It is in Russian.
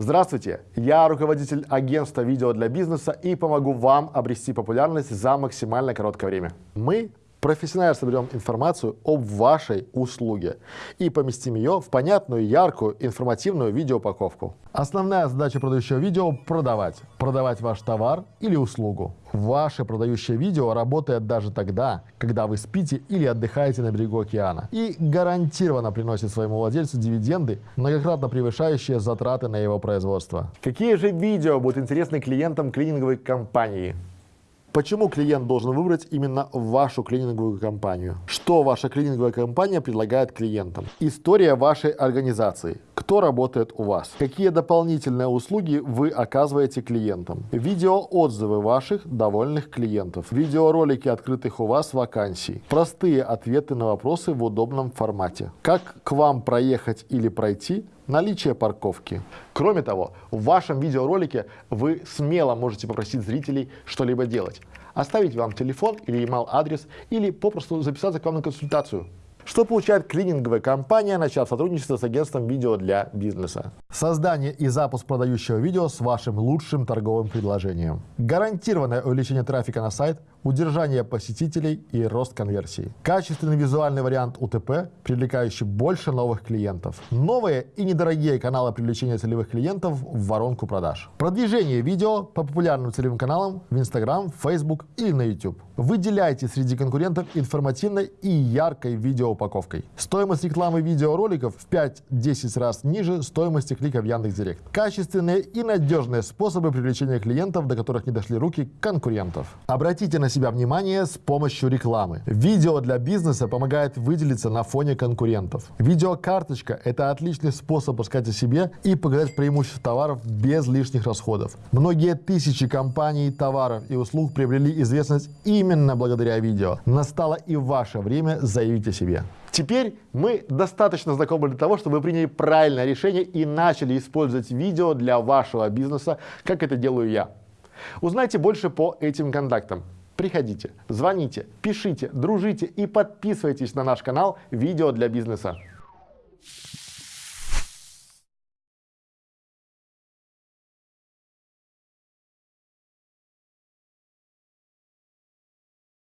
Здравствуйте, я руководитель агентства видео для бизнеса и помогу вам обрести популярность за максимально короткое время. Мы профессионально соберем информацию об вашей услуге и поместим ее в понятную, яркую, информативную видеоупаковку. Основная задача продающего видео – продавать. Продавать ваш товар или услугу. Ваше продающее видео работает даже тогда, когда вы спите или отдыхаете на берегу океана. И гарантированно приносит своему владельцу дивиденды, многократно превышающие затраты на его производство. Какие же видео будут интересны клиентам клининговой компании? Почему клиент должен выбрать именно вашу клининговую компанию? Что ваша клининговая компания предлагает клиентам? История вашей организации. Кто работает у вас? Какие дополнительные услуги вы оказываете клиентам? Видеоотзывы ваших довольных клиентов. Видеоролики открытых у вас вакансий. Простые ответы на вопросы в удобном формате. Как к вам проехать или пройти? Наличие парковки. Кроме того, в вашем видеоролике вы смело можете попросить зрителей что-либо делать. Оставить вам телефон или email адрес или попросту записаться к вам на консультацию. Что получает клининговая компания, начав сотрудничество с агентством видео для бизнеса? Создание и запуск продающего видео с вашим лучшим торговым предложением. Гарантированное увеличение трафика на сайт – удержание посетителей и рост конверсии. Качественный визуальный вариант УТП, привлекающий больше новых клиентов. Новые и недорогие каналы привлечения целевых клиентов в воронку продаж. Продвижение видео по популярным целевым каналам в Instagram, Facebook или на YouTube. Выделяйте среди конкурентов информативной и яркой видеоупаковкой. Стоимость рекламы видеороликов в 5-10 раз ниже стоимости клика в Яндекс.Директ. Качественные и надежные способы привлечения клиентов, до которых не дошли руки конкурентов. Обратите на себя внимание с помощью рекламы. Видео для бизнеса помогает выделиться на фоне конкурентов. Видеокарточка – это отличный способ рассказать о себе и показать преимущества товаров без лишних расходов. Многие тысячи компаний, товаров и услуг приобрели известность именно благодаря видео. Настало и ваше время заявить о себе. Теперь мы достаточно знакомы для того, чтобы вы приняли правильное решение и начали использовать видео для вашего бизнеса, как это делаю я. Узнайте больше по этим контактам. Приходите, звоните, пишите, дружите и подписывайтесь на наш канал «Видео для бизнеса».